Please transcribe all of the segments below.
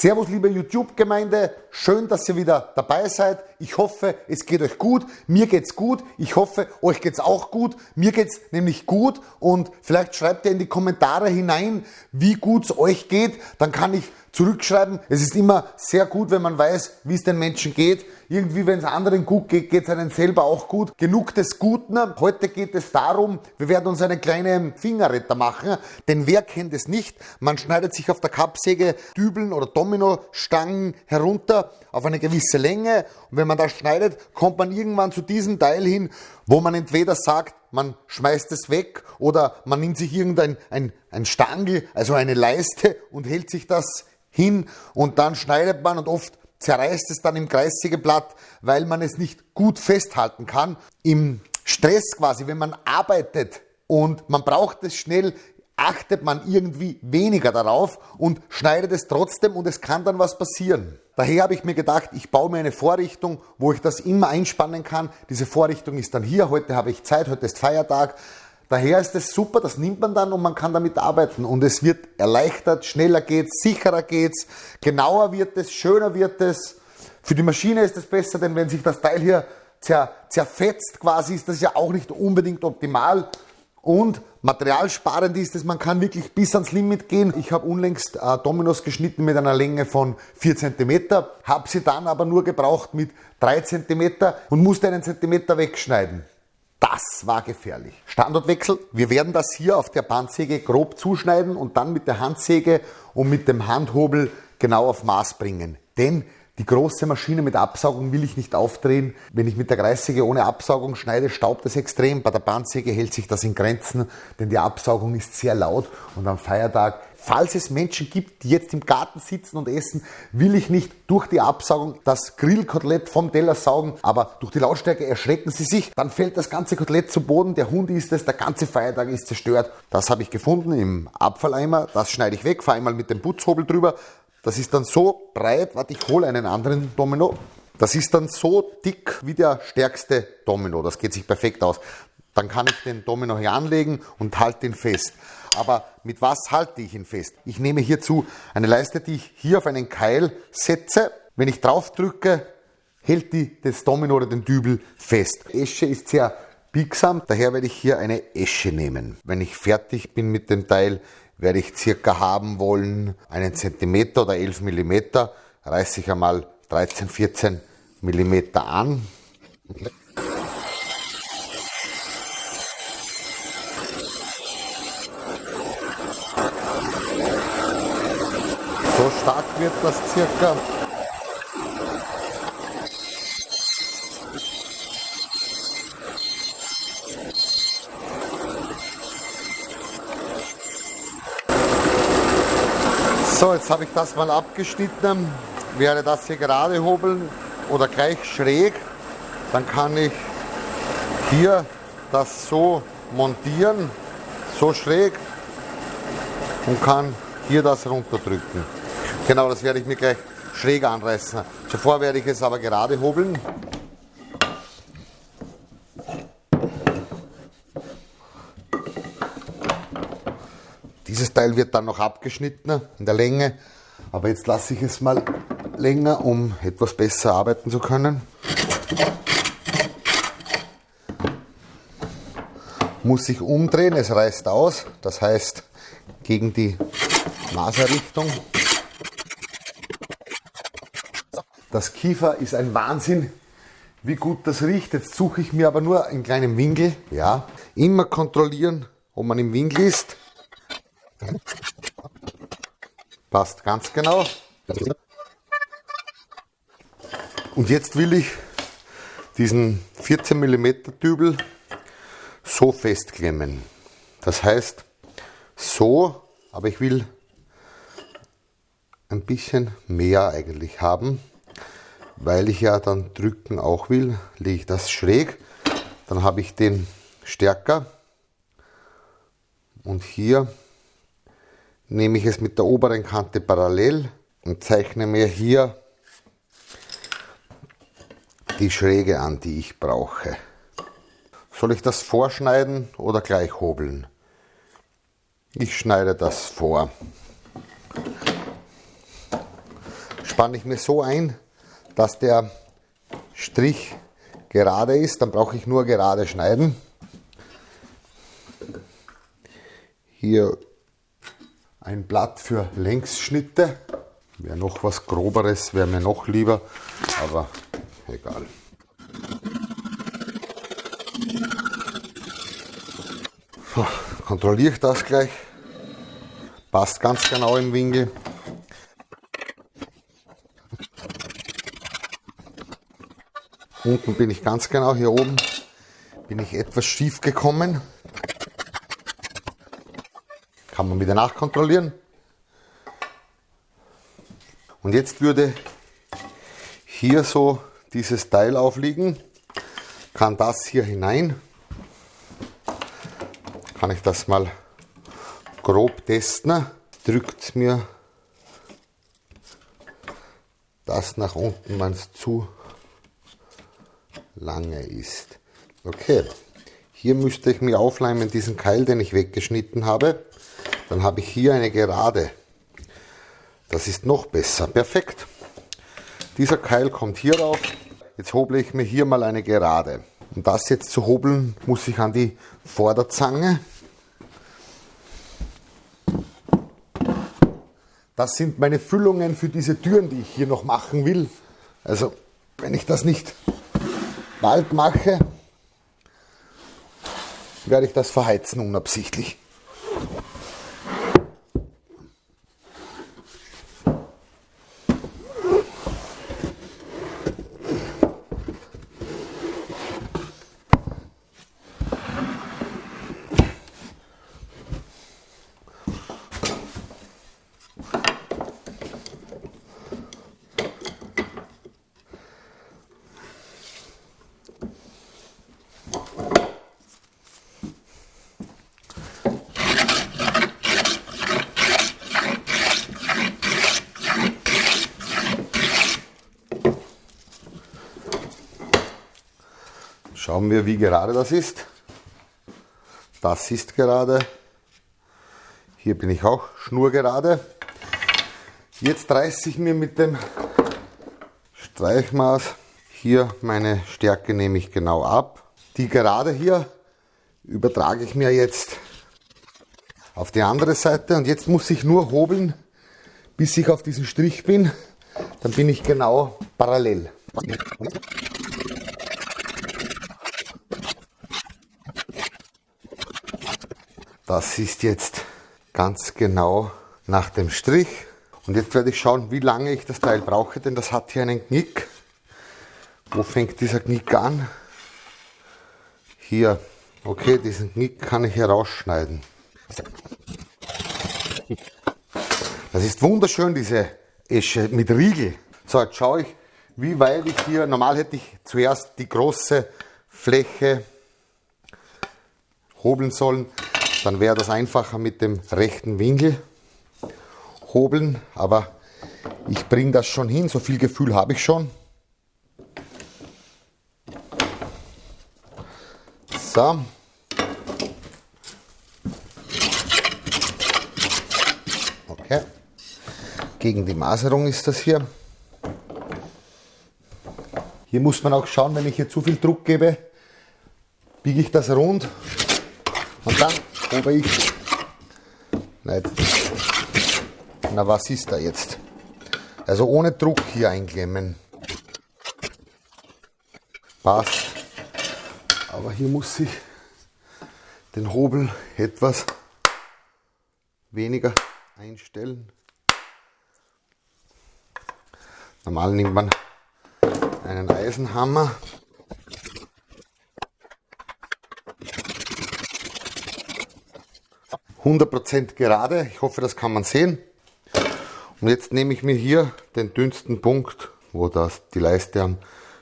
Servus liebe YouTube-Gemeinde, schön, dass ihr wieder dabei seid. Ich hoffe, es geht euch gut. Mir geht's gut. Ich hoffe, euch geht's auch gut. Mir geht's nämlich gut und vielleicht schreibt ihr in die Kommentare hinein, wie gut es euch geht. Dann kann ich zurückschreiben. Es ist immer sehr gut, wenn man weiß, wie es den Menschen geht. Irgendwie, wenn es anderen gut geht, geht es einem selber auch gut. Genug des Guten. Heute geht es darum, wir werden uns einen kleinen Fingerretter machen, denn wer kennt es nicht? Man schneidet sich auf der Kappsäge Dübeln oder Dominostangen herunter auf eine gewisse Länge und wenn man das schneidet, kommt man irgendwann zu diesem Teil hin, wo man entweder sagt, man schmeißt es weg oder man nimmt sich irgendein ein, ein Stangel, also eine Leiste und hält sich das hin und dann schneidet man und oft zerreißt es dann im Kreissägeblatt, weil man es nicht gut festhalten kann. Im Stress quasi, wenn man arbeitet und man braucht es schnell, achtet man irgendwie weniger darauf und schneidet es trotzdem und es kann dann was passieren. Daher habe ich mir gedacht, ich baue mir eine Vorrichtung, wo ich das immer einspannen kann. Diese Vorrichtung ist dann hier, heute habe ich Zeit, heute ist Feiertag. Daher ist es super, das nimmt man dann und man kann damit arbeiten und es wird erleichtert, schneller geht's, sicherer geht's, genauer wird es, schöner wird es. Für die Maschine ist es besser, denn wenn sich das Teil hier zer, zerfetzt quasi, ist das ja auch nicht unbedingt optimal. Und materialsparend ist es, man kann wirklich bis ans Limit gehen. Ich habe unlängst äh, Dominos geschnitten mit einer Länge von 4 cm, habe sie dann aber nur gebraucht mit 3 cm und musste einen Zentimeter wegschneiden. Das war gefährlich. Standortwechsel. Wir werden das hier auf der Bandsäge grob zuschneiden und dann mit der Handsäge und mit dem Handhobel genau auf Maß bringen. Denn die große Maschine mit Absaugung will ich nicht aufdrehen. Wenn ich mit der Kreissäge ohne Absaugung schneide, staubt es extrem. Bei der Bandsäge hält sich das in Grenzen, denn die Absaugung ist sehr laut und am Feiertag Falls es Menschen gibt, die jetzt im Garten sitzen und essen, will ich nicht durch die Absaugung das Grillkotelett vom Teller saugen, aber durch die Lautstärke erschrecken sie sich, dann fällt das ganze Kotelett zu Boden, der Hund isst es, der ganze Feiertag ist zerstört. Das habe ich gefunden im Abfalleimer, das schneide ich weg, fahre einmal mit dem Putzhobel drüber. Das ist dann so breit, warte, ich hole einen anderen Domino. Das ist dann so dick wie der stärkste Domino, das geht sich perfekt aus. Dann kann ich den Domino hier anlegen und halte ihn fest. Aber mit was halte ich ihn fest? Ich nehme hierzu eine Leiste, die ich hier auf einen Keil setze. Wenn ich drauf drücke, hält die das Domino oder den Dübel fest. Esche ist sehr biegsam, daher werde ich hier eine Esche nehmen. Wenn ich fertig bin mit dem Teil, werde ich circa haben wollen einen Zentimeter oder 11 Millimeter. Reiße ich einmal 13, 14 Millimeter an. So stark wird das circa. So, jetzt habe ich das mal abgeschnitten. Werde das hier gerade hobeln oder gleich schräg. Dann kann ich hier das so montieren, so schräg und kann hier das runterdrücken. Genau, das werde ich mir gleich schräg anreißen. Zuvor werde ich es aber gerade hobeln. Dieses Teil wird dann noch abgeschnitten in der Länge, aber jetzt lasse ich es mal länger, um etwas besser arbeiten zu können. Muss ich umdrehen, es reißt aus, das heißt gegen die Maserrichtung. Das Kiefer ist ein Wahnsinn, wie gut das riecht. Jetzt suche ich mir aber nur einen kleinen Winkel. Ja, immer kontrollieren, ob man im Winkel ist. Passt ganz genau. Und jetzt will ich diesen 14 mm Dübel so festklemmen. Das heißt, so, aber ich will ein bisschen mehr eigentlich haben weil ich ja dann drücken auch will, lege ich das schräg. Dann habe ich den stärker. Und hier nehme ich es mit der oberen Kante parallel und zeichne mir hier die Schräge an, die ich brauche. Soll ich das vorschneiden oder gleich hobeln? Ich schneide das vor. spanne ich mir so ein, dass der Strich gerade ist. Dann brauche ich nur gerade schneiden. Hier ein Blatt für Längsschnitte. Wäre noch was groberes, wäre mir noch lieber, aber egal. So, kontrolliere ich das gleich. Passt ganz genau im Winkel. Unten bin ich ganz genau, hier oben bin ich etwas schief gekommen. Kann man wieder nachkontrollieren. Und jetzt würde hier so dieses Teil aufliegen, kann das hier hinein, kann ich das mal grob testen, drückt mir das nach unten, wenn es zu lange ist. Okay, hier müsste ich mir aufleimen diesen Keil, den ich weggeschnitten habe. Dann habe ich hier eine Gerade. Das ist noch besser. Perfekt. Dieser Keil kommt hier rauf. Jetzt hoble ich mir hier mal eine Gerade. Um das jetzt zu hobeln, muss ich an die Vorderzange. Das sind meine Füllungen für diese Türen, die ich hier noch machen will. Also, wenn ich das nicht bald mache, werde ich das verheizen unabsichtlich. Schauen wir, wie gerade das ist. Das ist gerade. Hier bin ich auch schnurgerade. Jetzt reiße ich mir mit dem Streichmaß hier meine Stärke nehme ich genau ab. Die Gerade hier übertrage ich mir jetzt auf die andere Seite und jetzt muss ich nur hobeln, bis ich auf diesen Strich bin. Dann bin ich genau parallel. Das ist jetzt ganz genau nach dem Strich. Und jetzt werde ich schauen, wie lange ich das Teil brauche, denn das hat hier einen Knick. Wo fängt dieser Knick an? Hier. Okay, diesen Knick kann ich herausschneiden. Das ist wunderschön, diese Esche mit Riegel. So, jetzt schaue ich, wie weit ich hier, normal hätte ich zuerst die große Fläche hobeln sollen. Dann wäre das einfacher mit dem rechten Winkel hobeln, aber ich bringe das schon hin, so viel Gefühl habe ich schon. So. Okay. Gegen die Maserung ist das hier. Hier muss man auch schauen, wenn ich hier zu viel Druck gebe, biege ich das rund und dann aber ich nicht. Na, was ist da jetzt? Also ohne Druck hier einklemmen. Passt. Aber hier muss ich den Hobel etwas weniger einstellen. Normal nimmt man einen Eisenhammer 100% gerade. Ich hoffe, das kann man sehen. Und jetzt nehme ich mir hier den dünnsten Punkt, wo das die Leiste am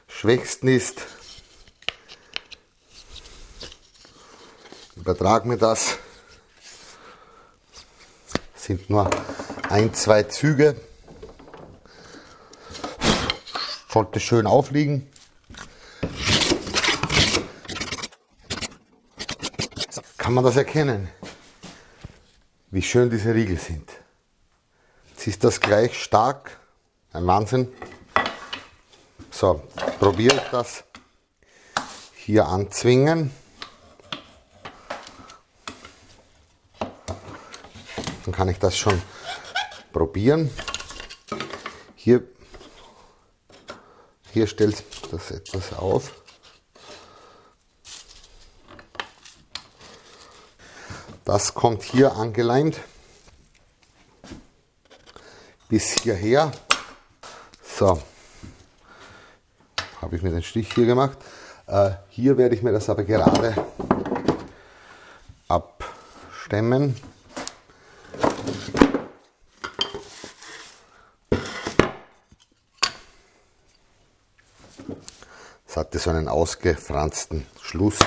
schwächsten ist. Übertrage mir das. Sind nur ein, zwei Züge. Sollte schön aufliegen. Kann man das erkennen? Wie schön diese Riegel sind. Jetzt ist das gleich stark Ein Wahnsinn. So, probiere ich das hier anzwingen. Dann kann ich das schon probieren. Hier, hier stellt das etwas auf. Das kommt hier angeleimt bis hierher. So, habe ich mir den Stich hier gemacht. Äh, hier werde ich mir das aber gerade abstemmen. Es hatte so einen ausgefransten Schluss.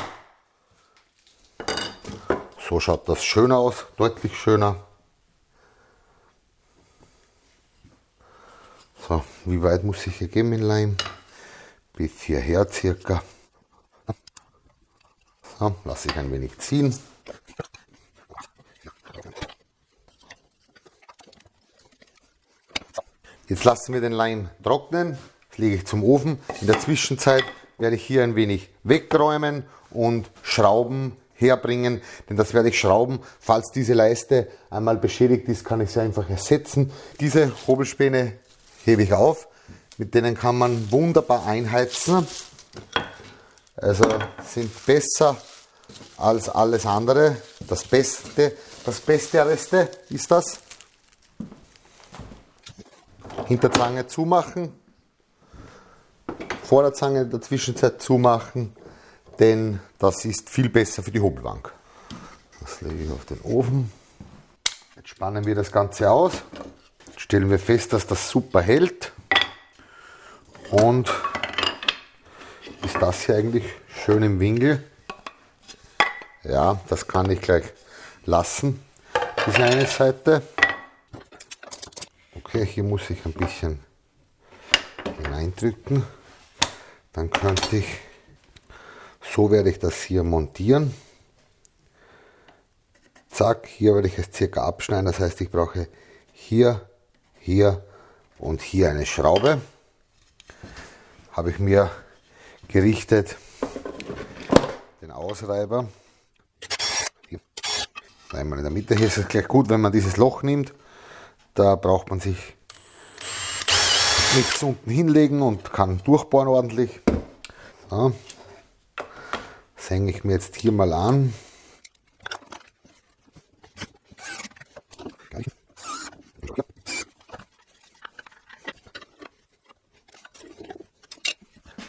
So schaut das schön aus, deutlich schöner. So, wie weit muss ich hier gehen mit Leim? Bis hierher circa. So, lasse ich ein wenig ziehen. Jetzt lassen wir den Leim trocknen. Das lege ich zum Ofen. In der Zwischenzeit werde ich hier ein wenig wegräumen und Schrauben herbringen, denn das werde ich schrauben. Falls diese Leiste einmal beschädigt ist, kann ich sie einfach ersetzen. Diese Hobelspäne hebe ich auf, mit denen kann man wunderbar einheizen. Also sind besser als alles andere. Das Beste, das Beste Reste ist das. Hinterzange zumachen, Vorderzange in der Zwischenzeit zumachen denn das ist viel besser für die Hobelbank. Das lege ich auf den Ofen. Jetzt spannen wir das Ganze aus. Jetzt stellen wir fest, dass das super hält. Und ist das hier eigentlich schön im Winkel. Ja, das kann ich gleich lassen, diese eine Seite. Okay, hier muss ich ein bisschen hineindrücken. Dann könnte ich so werde ich das hier montieren. Zack, hier werde ich es circa abschneiden. Das heißt, ich brauche hier, hier und hier eine Schraube. Habe ich mir gerichtet den Ausreiber. Einmal in der Mitte. Hier ist es gleich gut, wenn man dieses Loch nimmt. Da braucht man sich nichts unten hinlegen und kann durchbohren ordentlich. So hänge ich mir jetzt hier mal an.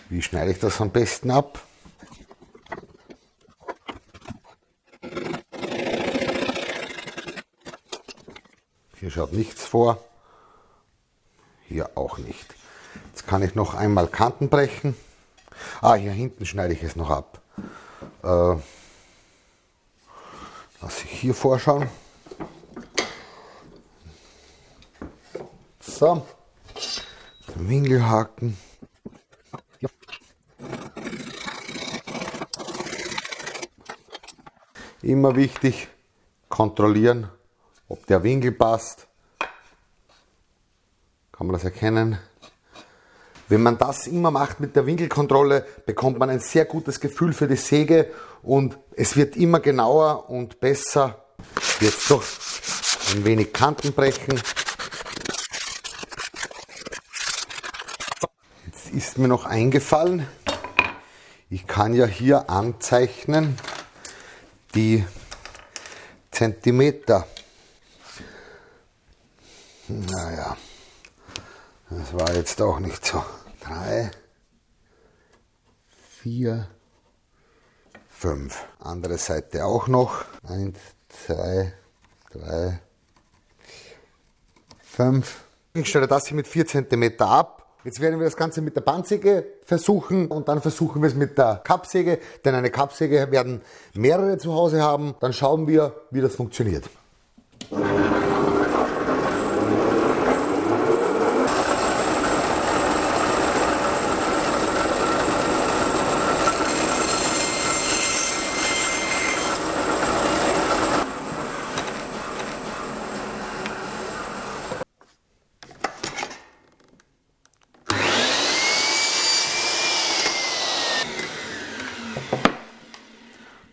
Wie schneide ich das am besten ab? Hier schaut nichts vor. Hier auch nicht. Jetzt kann ich noch einmal Kanten brechen. Ah, hier hinten schneide ich es noch ab. Äh, lass ich hier vorschauen. So, den Winkelhaken. Ja. Immer wichtig, kontrollieren, ob der Winkel passt. Kann man das erkennen? Wenn man das immer macht mit der Winkelkontrolle, bekommt man ein sehr gutes Gefühl für die Säge und es wird immer genauer und besser. Jetzt doch ein wenig Kanten brechen. Jetzt ist mir noch eingefallen, ich kann ja hier anzeichnen die Zentimeter. Naja, das war jetzt auch nicht so drei, vier, fünf. Andere Seite auch noch. Eins, zwei, drei, fünf. Ich stelle das hier mit 4 cm ab. Jetzt werden wir das Ganze mit der Bandsäge versuchen und dann versuchen wir es mit der Kappsäge, denn eine Kappsäge werden mehrere zu Hause haben. Dann schauen wir, wie das funktioniert.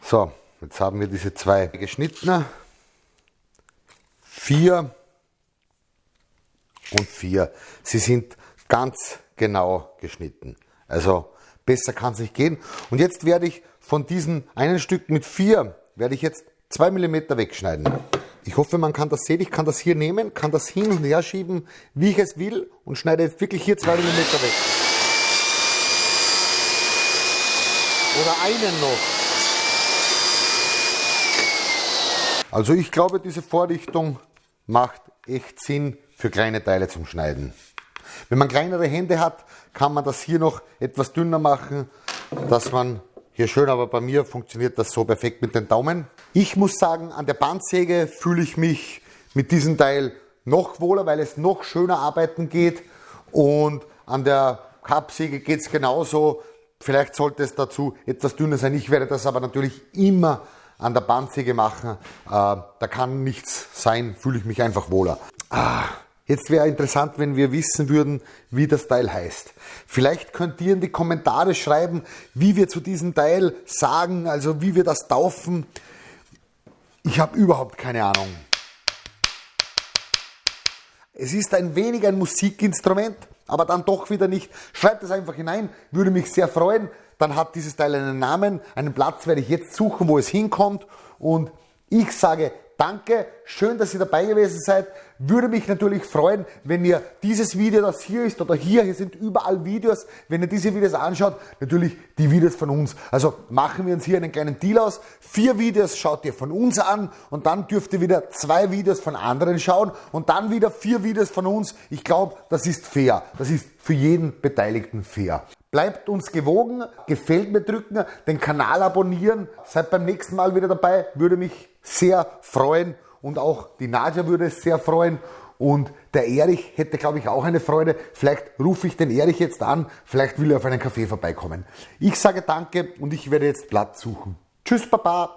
So, jetzt haben wir diese zwei geschnitten. Vier und vier. Sie sind ganz genau geschnitten. Also besser kann es nicht gehen. Und jetzt werde ich von diesen einen Stück mit vier, werde ich jetzt zwei Millimeter wegschneiden. Ich hoffe, man kann das sehen. Ich kann das hier nehmen, kann das hin und her schieben, wie ich es will und schneide jetzt wirklich hier zwei Millimeter weg. Oder einen noch. Also ich glaube, diese Vorrichtung macht echt Sinn für kleine Teile zum Schneiden. Wenn man kleinere Hände hat, kann man das hier noch etwas dünner machen, dass man hier schön, aber bei mir funktioniert das so perfekt mit den Daumen. Ich muss sagen, an der Bandsäge fühle ich mich mit diesem Teil noch wohler, weil es noch schöner arbeiten geht und an der Kappsäge geht es genauso. Vielleicht sollte es dazu etwas dünner sein. Ich werde das aber natürlich immer an der Bandsäge machen. Äh, da kann nichts sein, fühle ich mich einfach wohler. Ah, Jetzt wäre interessant, wenn wir wissen würden, wie das Teil heißt. Vielleicht könnt ihr in die Kommentare schreiben, wie wir zu diesem Teil sagen, also wie wir das taufen. Ich habe überhaupt keine Ahnung. Es ist ein wenig ein Musikinstrument, aber dann doch wieder nicht. Schreibt es einfach hinein, würde mich sehr freuen. Dann hat dieses Teil einen Namen, einen Platz werde ich jetzt suchen, wo es hinkommt. Und ich sage Danke, schön, dass ihr dabei gewesen seid. Würde mich natürlich freuen, wenn ihr dieses Video, das hier ist oder hier, hier sind überall Videos, wenn ihr diese Videos anschaut, natürlich die Videos von uns. Also machen wir uns hier einen kleinen Deal aus. Vier Videos schaut ihr von uns an und dann dürft ihr wieder zwei Videos von anderen schauen und dann wieder vier Videos von uns. Ich glaube, das ist fair. Das ist für jeden Beteiligten fair. Bleibt uns gewogen, gefällt mir drücken, den Kanal abonnieren, seid beim nächsten Mal wieder dabei, würde mich sehr freuen und auch die Nadja würde es sehr freuen und der Erich hätte, glaube ich, auch eine Freude. Vielleicht rufe ich den Erich jetzt an, vielleicht will er auf einen Kaffee vorbeikommen. Ich sage danke und ich werde jetzt Platz suchen. Tschüss, Papa!